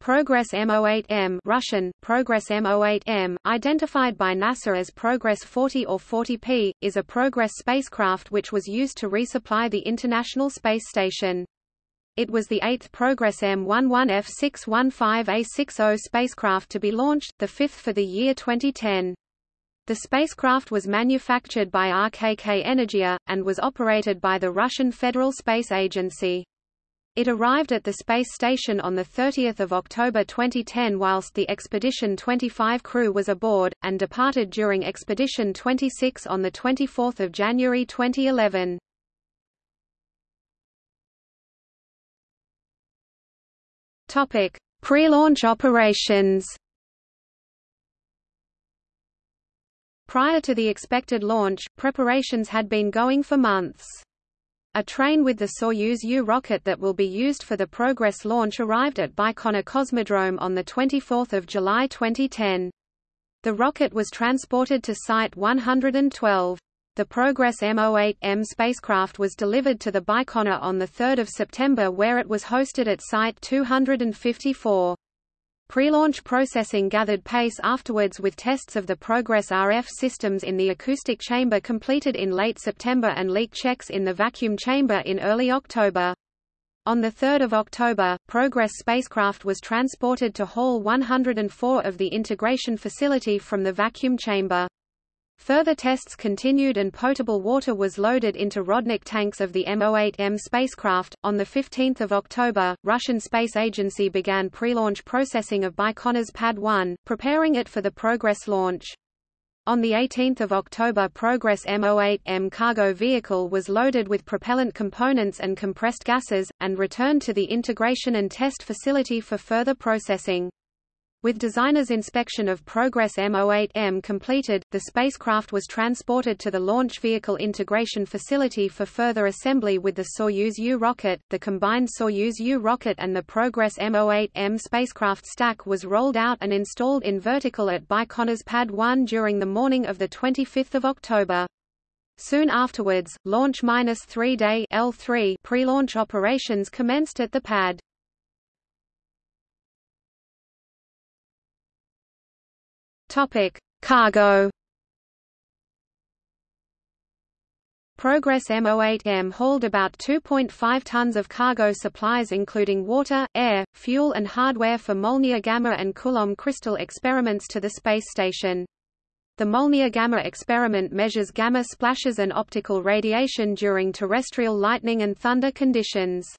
Progress M08M Russian, Progress M08M, identified by NASA as Progress 40 or 40P, is a Progress spacecraft which was used to resupply the International Space Station. It was the eighth Progress M11F615A60 spacecraft to be launched, the fifth for the year 2010. The spacecraft was manufactured by RKK Energia, and was operated by the Russian Federal Space Agency. It arrived at the space station on 30 October 2010 whilst the Expedition 25 crew was aboard, and departed during Expedition 26 on 24 January 2011. Pre-launch operations Prior to the expected launch, preparations had been going for months. A train with the Soyuz U rocket that will be used for the Progress launch arrived at Baikonur Cosmodrome on 24 July 2010. The rocket was transported to Site 112. The Progress M08M spacecraft was delivered to the Baikonur on 3 September where it was hosted at Site 254. Pre-launch processing gathered pace afterwards with tests of the Progress RF systems in the acoustic chamber completed in late September and leak checks in the vacuum chamber in early October. On 3 October, Progress spacecraft was transported to Hall 104 of the integration facility from the vacuum chamber. Further tests continued and potable water was loaded into Rodnik tanks of the M08M spacecraft. On 15 October, Russian Space Agency began pre-launch processing of Baikonur's Pad 1, preparing it for the Progress launch. On 18 October Progress M08M cargo vehicle was loaded with propellant components and compressed gases, and returned to the integration and test facility for further processing. With designer's inspection of Progress M08M completed, the spacecraft was transported to the Launch Vehicle Integration Facility for further assembly with the Soyuz U rocket. The combined Soyuz U rocket and the Progress M08M spacecraft stack was rolled out and installed in vertical at Baikonur's Pad 1 during the morning of 25 October. Soon afterwards, launch-3-day L3 pre-launch operations commenced at the pad. Topic: Cargo. Progress M08M hauled about 2.5 tons of cargo supplies including water, air, fuel and hardware for Molniya Gamma and Coulomb crystal experiments to the space station. The Molniya Gamma experiment measures gamma splashes and optical radiation during terrestrial lightning and thunder conditions.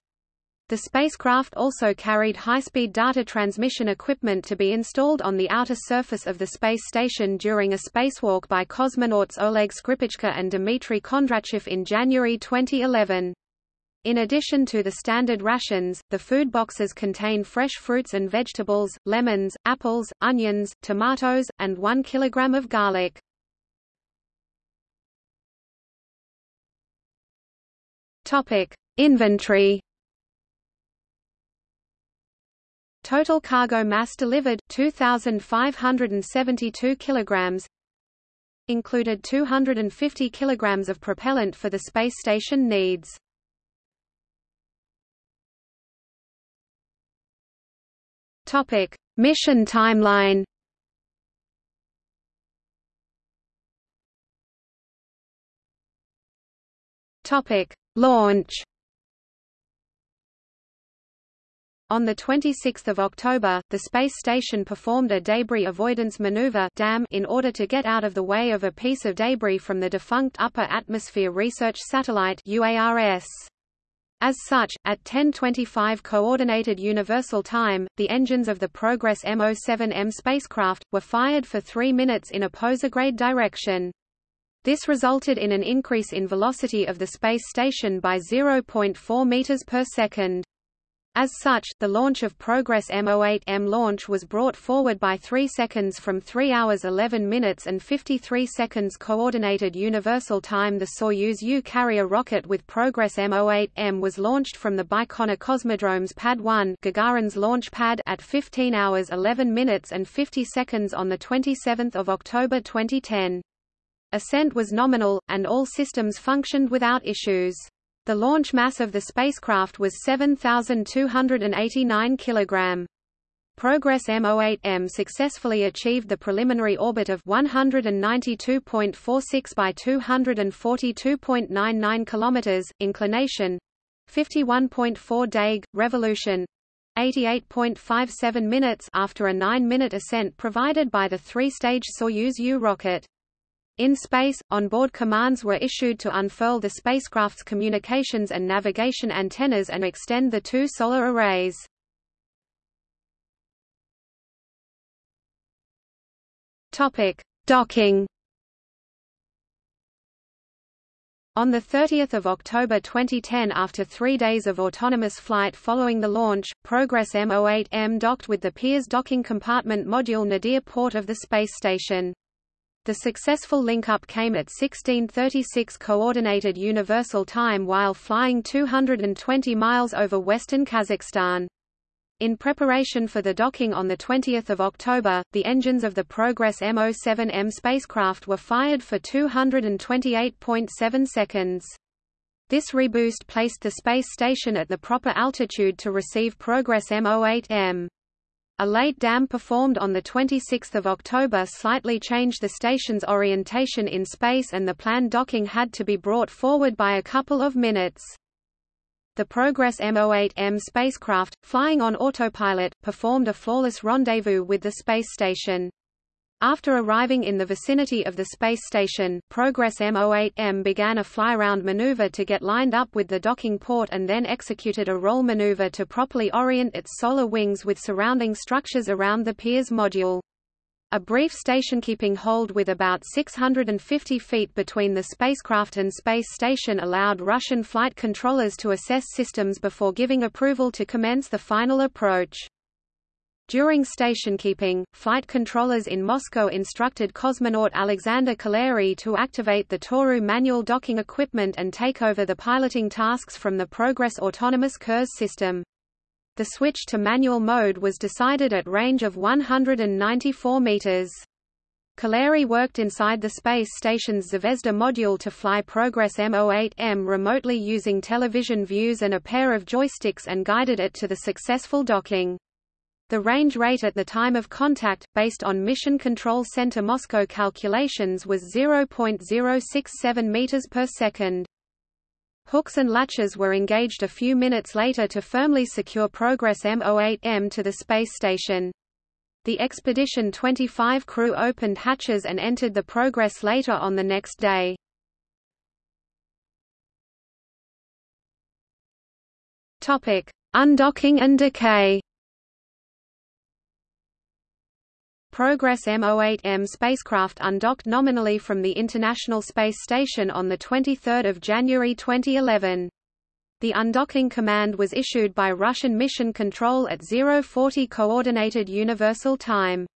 The spacecraft also carried high-speed data transmission equipment to be installed on the outer surface of the space station during a spacewalk by cosmonauts Oleg Skripochka and Dmitry Kondratyev in January 2011. In addition to the standard rations, the food boxes contain fresh fruits and vegetables, lemons, apples, onions, tomatoes, and 1 kilogram of garlic. Topic: Inventory Total cargo mass delivered 2572 kilograms included 250 kilograms of propellant for the space station needs. Topic: Mission timeline. Topic: Launch. On 26 October, the space station performed a debris avoidance maneuver DAM in order to get out of the way of a piece of debris from the defunct Upper Atmosphere Research Satellite UARS. As such, at 10:25 Coordinated Universal Time, the engines of the Progress M07M spacecraft were fired for 3 minutes in a posigrade direction. This resulted in an increase in velocity of the space station by 0.4 meters per second. As such, the launch of Progress M08M launch was brought forward by 3 seconds from 3 hours 11 minutes and 53 seconds Coordinated Universal Time The Soyuz U carrier rocket with Progress M08M was launched from the Baikonur Cosmodrome's Pad 1 Gagarin's launch pad at 15 hours 11 minutes and 50 seconds on 27 October 2010. Ascent was nominal, and all systems functioned without issues. The launch mass of the spacecraft was 7,289 kg. Progress M08M successfully achieved the preliminary orbit of 192.46 by 242.99 km, inclination 51.4 deg, revolution 88.57 minutes after a 9-minute ascent provided by the three-stage Soyuz U rocket. In space, onboard commands were issued to unfurl the spacecraft's communications and navigation antennas and extend the two solar arrays. Topic: Docking. On 30 October 2010 after three days of autonomous flight following the launch, Progress M08M docked with the Pirs docking compartment module Nadir port of the space station. The successful link-up came at 1636 Coordinated Universal Time while flying 220 miles over western Kazakhstan. In preparation for the docking on 20 October, the engines of the Progress M07M spacecraft were fired for 228.7 seconds. This reboost placed the space station at the proper altitude to receive Progress M08M. A late dam performed on 26 October slightly changed the station's orientation in space and the planned docking had to be brought forward by a couple of minutes. The Progress M08M spacecraft, flying on autopilot, performed a flawless rendezvous with the space station. After arriving in the vicinity of the space station, Progress M08M began a fly-round maneuver to get lined up with the docking port and then executed a roll maneuver to properly orient its solar wings with surrounding structures around the Pirs module. A brief station-keeping hold with about 650 feet between the spacecraft and space station allowed Russian flight controllers to assess systems before giving approval to commence the final approach. During station-keeping, flight controllers in Moscow instructed cosmonaut Alexander Kaleri to activate the Toru manual docking equipment and take over the piloting tasks from the Progress autonomous Kurs system. The switch to manual mode was decided at range of 194 meters. Kaleri worked inside the space station's Zvezda module to fly Progress M08M remotely using television views and a pair of joysticks and guided it to the successful docking. The range rate at the time of contact, based on Mission Control Center Moscow calculations was 0.067 meters per second. Hooks and latches were engaged a few minutes later to firmly secure Progress M08M to the space station. The Expedition 25 crew opened hatches and entered the Progress later on the next day. Topic: Undocking and decay. Progress M08M spacecraft undocked nominally from the International Space Station on 23 January 2011. The undocking command was issued by Russian Mission Control at 040 Coordinated Universal Time.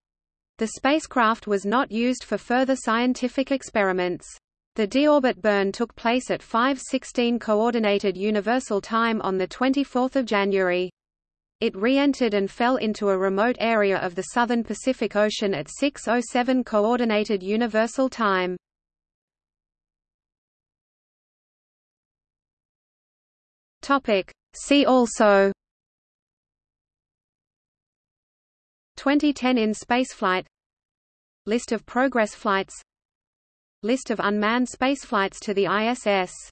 The spacecraft was not used for further scientific experiments. The deorbit burn took place at 5:16 Coordinated Universal Time on the 24th of January. It re-entered and fell into a remote area of the southern Pacific Ocean at 6:07 coordinated universal time. Topic: See also. 2010 in spaceflight. List of Progress flights. List of unmanned spaceflights to the ISS